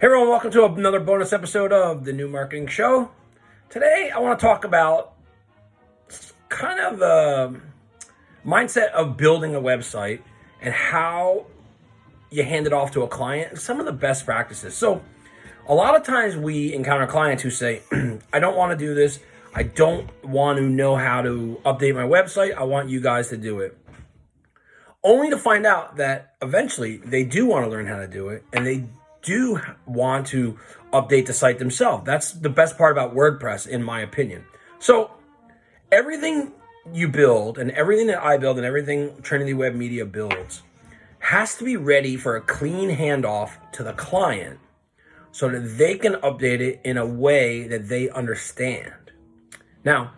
Hey everyone, welcome to another bonus episode of the New Marketing Show. Today I want to talk about kind of the mindset of building a website and how you hand it off to a client, some of the best practices. So a lot of times we encounter clients who say, I don't want to do this. I don't want to know how to update my website. I want you guys to do it. Only to find out that eventually they do want to learn how to do it and they do want to update the site themselves. That's the best part about WordPress, in my opinion. So everything you build and everything that I build and everything Trinity Web Media builds has to be ready for a clean handoff to the client so that they can update it in a way that they understand. Now,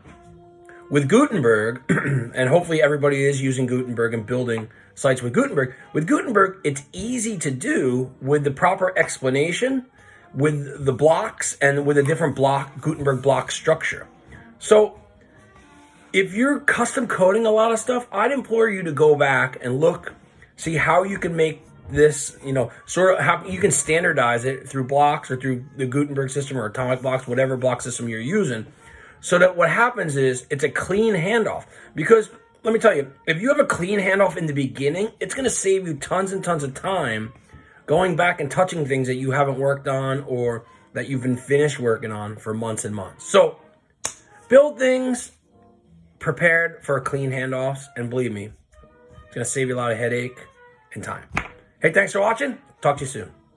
with Gutenberg, and hopefully everybody is using Gutenberg and building sites with Gutenberg. With Gutenberg, it's easy to do with the proper explanation, with the blocks, and with a different block, Gutenberg block structure. So if you're custom coding a lot of stuff, I'd implore you to go back and look, see how you can make this, you know, sort of how you can standardize it through blocks or through the Gutenberg system or atomic blocks, whatever block system you're using, so that what happens is it's a clean handoff. Because let me tell you, if you have a clean handoff in the beginning, it's going to save you tons and tons of time going back and touching things that you haven't worked on or that you've been finished working on for months and months. So build things prepared for clean handoffs, and believe me, it's going to save you a lot of headache and time. Hey, thanks for watching. Talk to you soon.